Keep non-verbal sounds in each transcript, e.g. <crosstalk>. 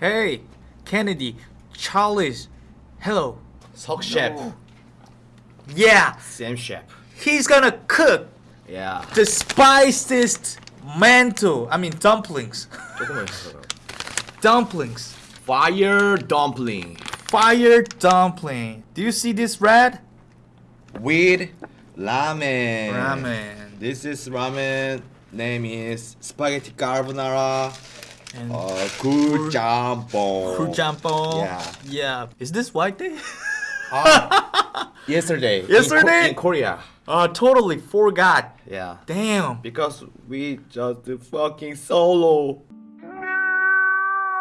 Hey, Kennedy, Charlie's, hello. Sok Shep. No. Yeah. Sam Shep. He's gonna cook. Yeah. The spiciest mantle. I mean dumplings. <laughs> dumplings. Fire dumpling. Fire dumpling. Do you see this red? With ramen. Ramen. This is ramen. Name is spaghetti carbonara. And Uh. Yeah. Yeah. Is this white day? <laughs> Yesterday. in Yesterday? Ko- in Korea. uh, totally forgot. Yeah. Damn. Because we just fucking solo.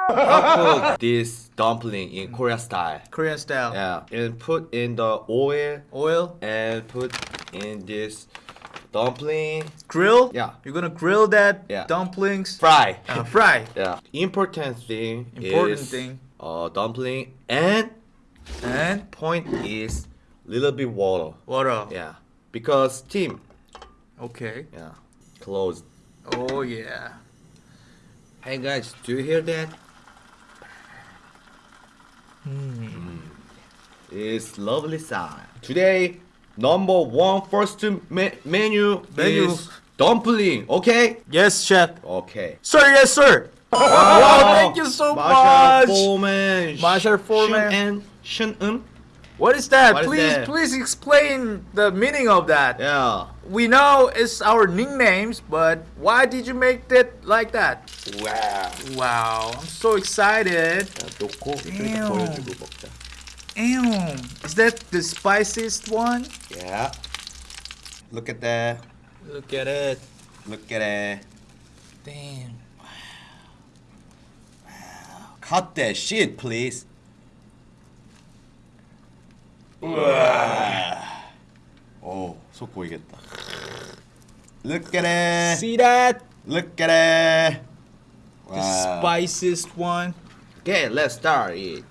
Cook <laughs> this dumpling in Korea style. Korean style. Yeah, and put in the oil Oil. and put in this dumpling. Grill. Yeah. You're gonna grill that Yeah. dumplings. Fry. Uh, fry. <laughs> yeah. Important thing. Important is, thing. Uh, dumpling and And point is little bit water. water. Yeah, because steam. Okay. Yeah, closed. Oh yeah. Hey guys, do you hear that? Hmm. Mm. It's lovely sound. Today, number one first me- menu, Menu. is dumpling. Okay? Yes, chef. Okay. Sir, yes, sir. Wow, <laughs> thank you so Marshall much. Foreman. Marshall Foreman. Shun and Shun Un. What is that? What is please, that? please explain the meaning of that. Yeah. We know it's our nicknames, but why did you make it like that? Wow. Wow, I'm so excited. 놓고 Damn. 보여주고 먹자. Damn, is that the spiciest one? Yeah. Look at that. Look at it. Look at it. Damn. Cut that shit, please. 우와. 오, 속 보이겠다. Look at it. See that? Look at it. The spiciest one. Okay, let's start it.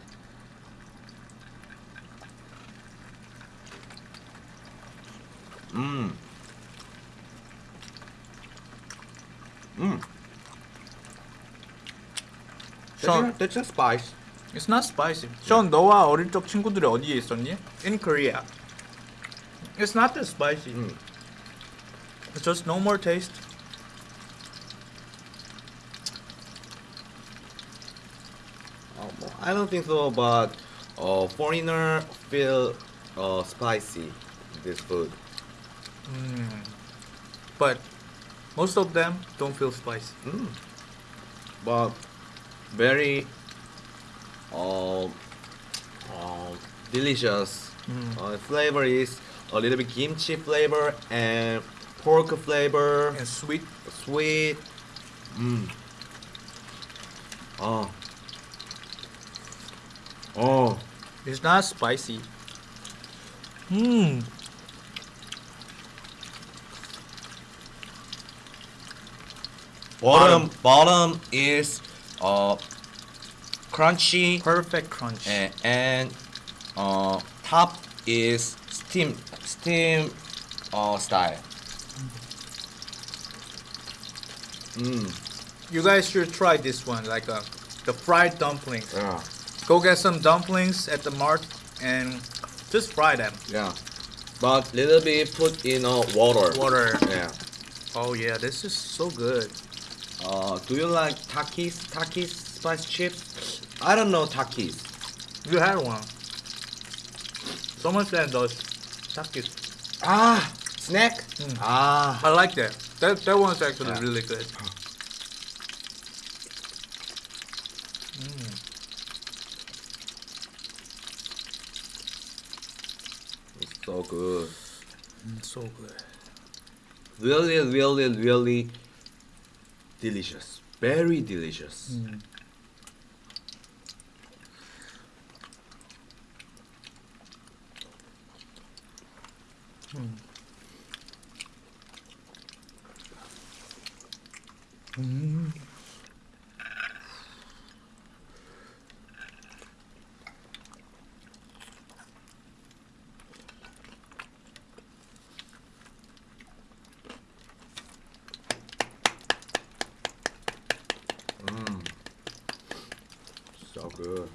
Mmm. Mmm. Sean, That's just spice. it's not spicy. 션, 너와 어릴 적 친구들이 어디에 있었니? In Korea. It's not that spicy. 음. It's just no more taste. Oh, well, I don't think so, but uh, foreigner feel uh, spicy this food. But most of them don't feel spicy. Mm. But very uh, uh, delicious. Uh, flavor is a little bit kimchi flavor and pork flavor, And sweet. sweet. Mm. Oh. Oh. It's not spicy. Hmm. Bottom bottom is uh crunchy Perfect crunch. and, and uh top is steam steam uh style. Mm. You guys should try this one, like uh, the fried dumplings. Yeah. Go get some dumplings at the mart and just fry them. Yeah. But little bit put in uh, water. Water. Yeah. Oh yeah, this is so good. Uh, do you like Takis? Takis spice chips? I don't know Takis. You had one. Someone said those takis. Ah, snack. Mm. Ah. I like that. That that one's actually Yeah. really good. It's so good. so good. Really, really, really delicious, very delicious. Mm. Mm. Good.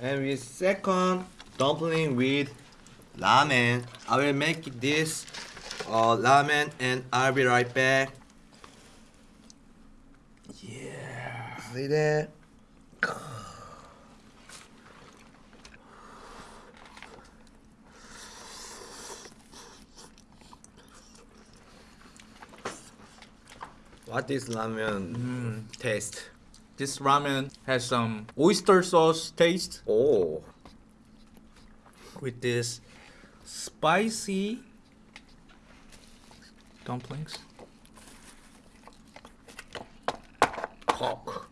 And with second dumpling with ramen, I will make this uh, ramen and I'll be right back. Yeah. See that? What is ramen taste? This ramen has some oyster sauce taste Oh, with this spicy dumplings. cock.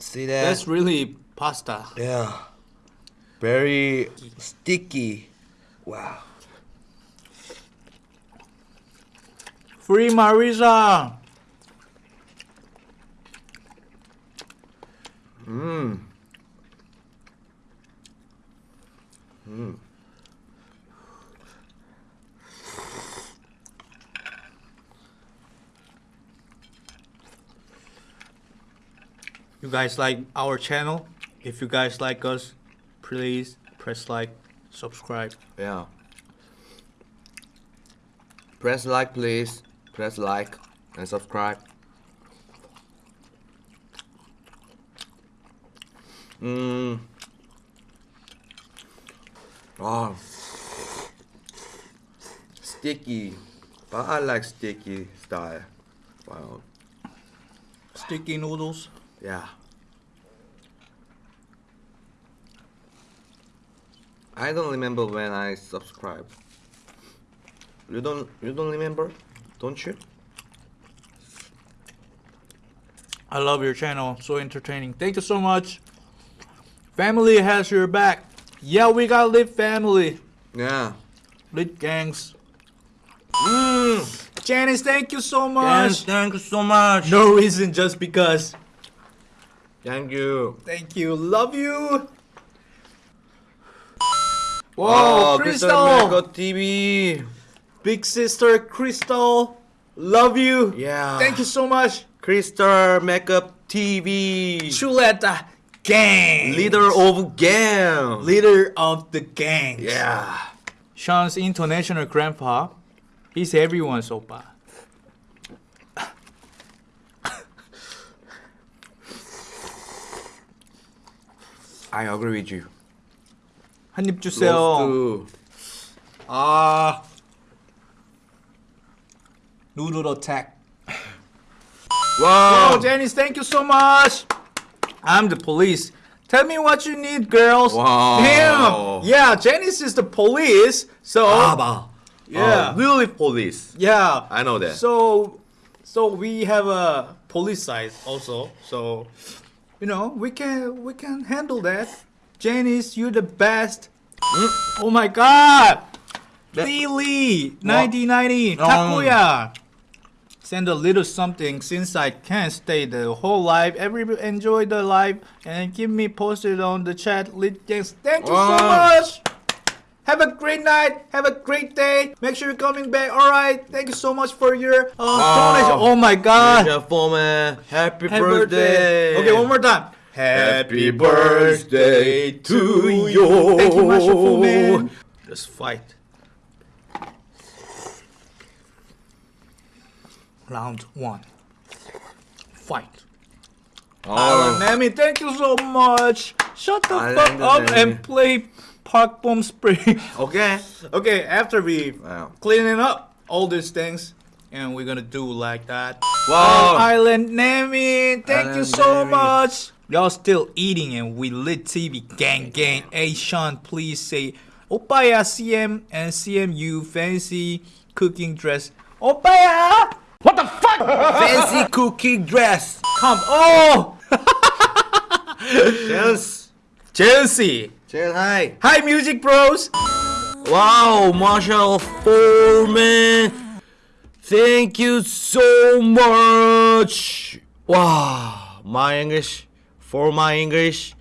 See that? That's really pasta. yeah. Very sticky. Wow. Free Marisa. Mmm. Mmm. You guys like our channel? If you guys like us, please press like, subscribe. Yeah. Press like, please. Press like and subscribe. Mmm. Oh. Sticky. But I like sticky style. Wow. Sticky noodles. Yeah. I don't remember when I subscribed. You don't you don't remember? Don't you? I love your channel. So entertaining. Thank you so much. Family has your back. Yeah, we got lit family. Yeah. Lit gangs. Mm. Janice, thank you so much. thank you so much. No reason, just because. Thank you. Thank you. Love you. Whoa, Oh, Crystal. Mega TV. Big sister Crystal. Love you. Yeah. Thank you so much. Crystal Makeup TV. Chuleta gang. Leader of game. Leader of the gang. Yeah. Sean's international grandpa. He's everyone's oppa. I agree with you. 한입 주세요. Close 아. Noodle attack. to- Wow. Oh, Janice, thank you so much. I'm the police. Tell me what you need, girls. Wow. Damn. Yeah, Janice is the police. So Baba. Yeah. Uh, really police. yeah. I know that. So so we have a police side also. So you know, we can we can handle that. Janice, you're the best. Oh my god. Lily, 1990, Oh. Takuya. Send a little something since I can't stay the whole live. Everybody enjoy the live and keep me posted on the chat. Lit gangs. Thank you so much. Have a great night. Have a great day. Make sure you're coming back. All right. Thank you so much for your uh, donation. Oh my god. Happy, Happy birthday. Okay, one more time. Happy birthday to you. Thank you, Master Fu Man. Let's fight. Round one. Fight. Oh, Nami, thank you so much. Shut the I fuck up the and play Park Bom Spring. <laughs> okay. okay, after we Wow. cleaning up all these things, and we're gonna do like that. Wow. Um, Island Nami, thank you so Nami. much. Y'all still eating and we lit TV gang gang. Hey Sean, please say Opaya CM and CMU fancy cooking dress. Opaya! Fancy cookie dress. Come oh Yes. <laughs> Chelsea. Say hi. Hi music bros. Wow, Marshall Foreman. Thank you so much. Wow, my English, for my English.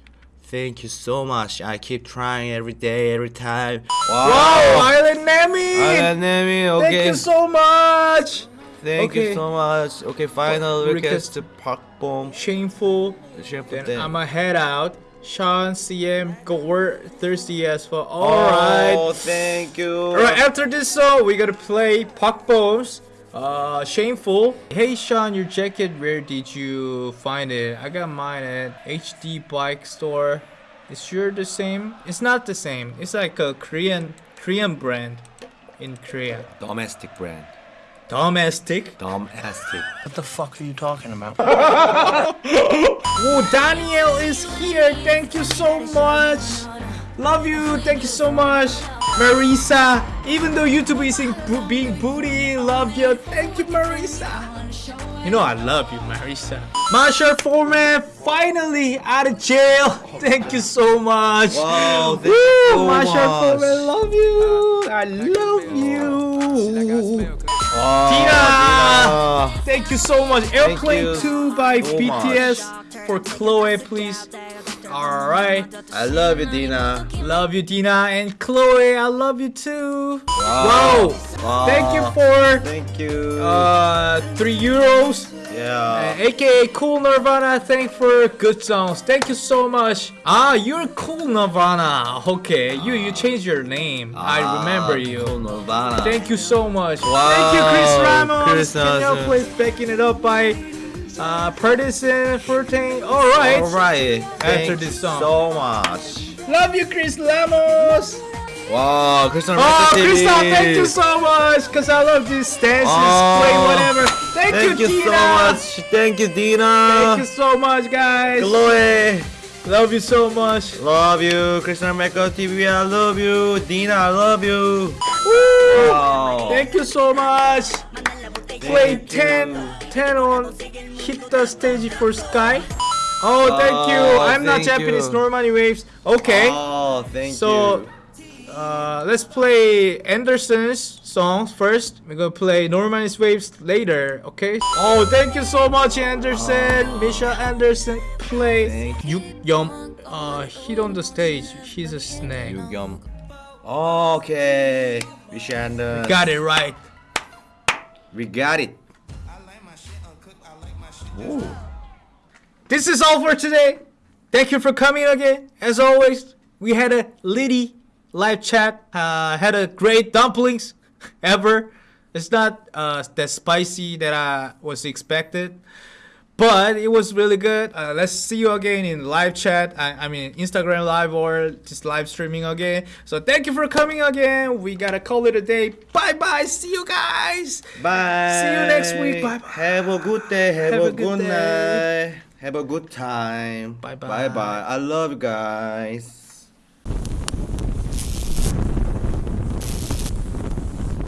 Thank you so much. I keep trying every day, every time. Wow, wow Island Nami. Island Nami, Thank okay. you so much. Thank Okay. you so much. Okay, final Request- request to Park Bom. Shameful. Shameful Then thing. I'ma head out. Sean, CM, go work Thirsty as well. Alright. Oh, thank you. Alright, after this song, we gotta play Park Bo's uh, Shameful. Hey Sean, your jacket, where did you find it? I got mine at HD Bike Store. Is sure the same? It's not the same. It's like a Korean Korean brand in Korea. Domestic brand. Domestic. Domestic. What the fuck are you talking about? <laughs> Oh, Daniel is here. Thank you so much. Love you. Thank you so much. Marisa, even though YouTube isn't bo- being booty, love you. Thank you, Marisa. You know I love you, Marisa. Marshall Foreman, finally out of jail. <laughs> Thank you so much. Wow, thank Woo, you so Marshall much. Foreman, love you. I love you. Tina! Tina. Thank you so much. Airplane 2 by so BTS for Chloe, please. Alright. I love you, Dina. Love you, Dina. And Chloe, I love you too. Wow. Wow. Thank you for Thank you. uh, 3 euros. Yeah. Uh, AKA Cool Nirvana, thank for good songs. Thank you so much. Ah, you're Cool Nirvana. Okay, you you changed your name. I remember Ah, you. cool Nirvana. Thank you so much. Wow, Thank you, Chris Ramos. Chris Can you please backing it up by uh, Partisan 14. All right. All right. After this song. so much. Love you, Chris Ramos. Wow, Christian Oh, Krista, thank you so much. Cause I love these dances, Oh, play whatever. Thank, Thank you, you so much. Thank you, Dina. Thank you so much, guys. Chloe. Love you so much. Love you. Christian Mecca TV, I love you. Dina, I love you. Woo. Wow. Thank you so much. Play Thank 10, you. 10 on hit the stage for Sky. Oh, thank you. Oh, I'm not Japanese, you. nor money waves. Okay. Oh, thank So, you. Uh, let's play Anderson's songs first. We're gonna play Norman's Waves later, okay? Oh, thank you so much, Anderson. Misha Anderson, play Thank Yum. Uh, hit on the stage. He's a snake. Yugyeom. Okay. Vishander. Got it right. We got it. Ooh. This is all for today. Thank you for coming again. As always, we had a litty live chat. Uh, had a great dumplings <laughs> ever. It's not uh, that spicy that I was expected, but it was really good. Uh, let's see you again in live chat. I, I mean Instagram live or just live streaming again. So thank you for coming again. We gotta call it a day. Bye bye. See you guys. Bye. See you next week. Bye-bye. Have a good day. Have, Have a, good good, night. Have a good time. Bye-bye. Bye bye. I love you guys.